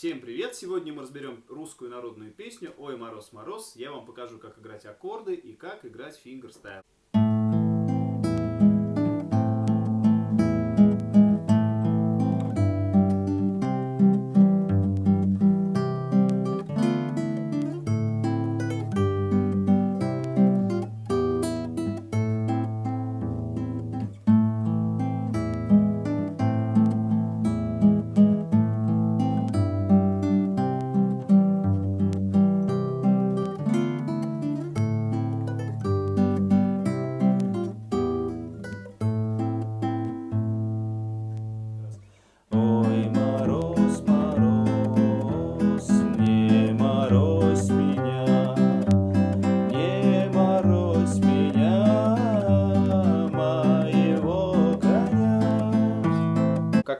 Всем привет! Сегодня мы разберем русскую народную песню «Ой, мороз, мороз». Я вам покажу, как играть аккорды и как играть фингерстайл.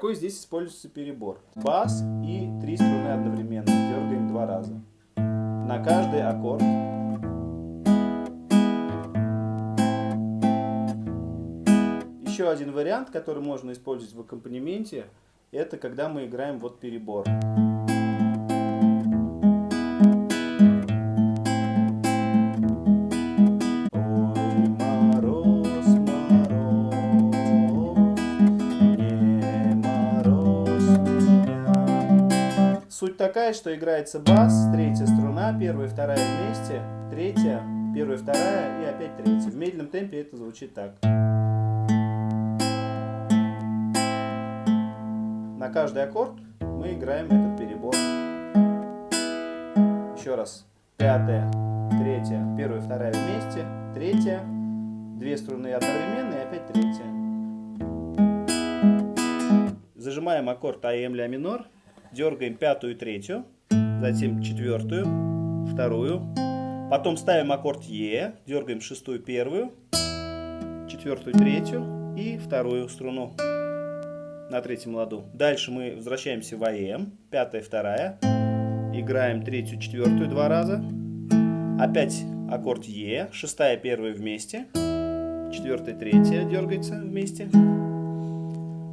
Какой здесь используется перебор? Бас и три струны одновременно. Дергаем два раза. На каждый аккорд. Еще один вариант, который можно использовать в аккомпанементе, это когда мы играем вот перебор. Ой, Суть такая, что играется бас, третья струна, первая и вторая вместе, третья, первая, вторая и опять третья. В медленном темпе это звучит так. На каждый аккорд мы играем этот перебор. Еще раз. Пятая, третья, первая, вторая вместе, третья, две струны одновременно и опять третья. Зажимаем аккорд АМ ля минор, дергаем пятую и третью, затем четвертую, вторую, потом ставим аккорд Е, дергаем шестую первую, четвертую третью и вторую струну на третьем ладу. Дальше мы возвращаемся в АМ, пятая, вторая, играем третью, четвертую два раза, опять аккорд Е, шестая, первая вместе, четвертая, третья дергается вместе.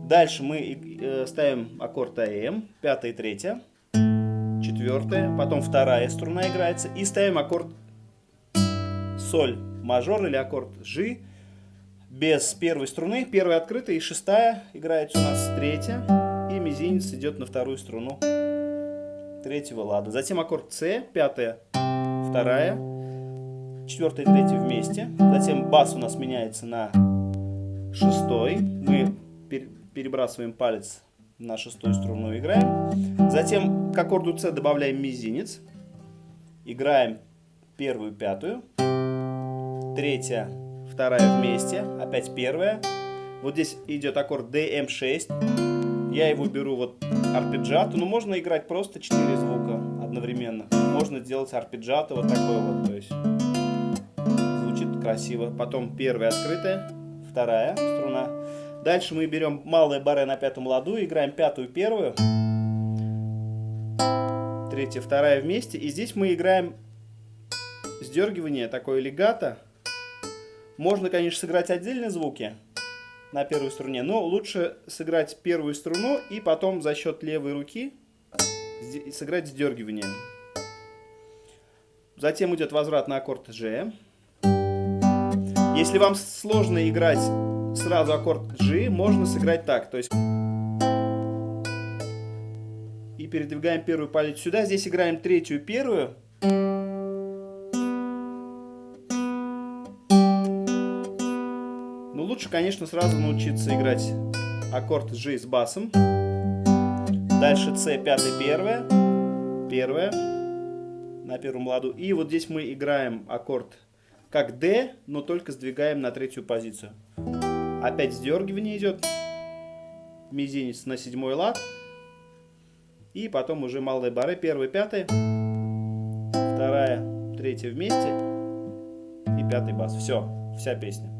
Дальше мы э, ставим аккорд АМ, пятая, третья, четвертая, потом вторая струна играется и ставим аккорд соль мажор или аккорд G без первой струны, первая открытая и шестая играется у нас третья, и мизинец идет на вторую струну третьего лада. Затем аккорд С, пятая, вторая, четвертая и третья вместе. Затем бас у нас меняется на шестой. Мы перебрасываем палец на шестую струну, играем. Затем к аккорду С добавляем мизинец. Играем первую, пятую, третья, вторая вместе, опять первая. Вот здесь идет аккорд DM6. Я его беру вот арпеджиато, но можно играть просто 4 звука одновременно. Можно сделать арпеджиато вот такой вот, то есть звучит красиво. Потом первая открытая, вторая струна. Дальше мы берем малое баре на пятом ладу, играем пятую, первую, третья, вторая вместе. И здесь мы играем сдергивание, такое легато. Можно, конечно, сыграть отдельные звуки на первой струне, но лучше сыграть первую струну и потом за счет левой руки сыграть сдергивание. Затем идет возврат на аккорд G. Если вам сложно играть сразу аккорд G, можно сыграть так. То есть и передвигаем первую палец сюда. Здесь играем третью, первую. Но лучше, конечно, сразу научиться играть аккорд G с басом. Дальше C, пятая, первая. Первая. На первом ладу. И вот здесь мы играем аккорд как D, но только сдвигаем на третью позицию. Опять сдергивание идет. Мизинец на седьмой лад. И потом уже малые бары. Первая, пятая. Вторая, третья вместе. И пятый бас. Все, вся песня.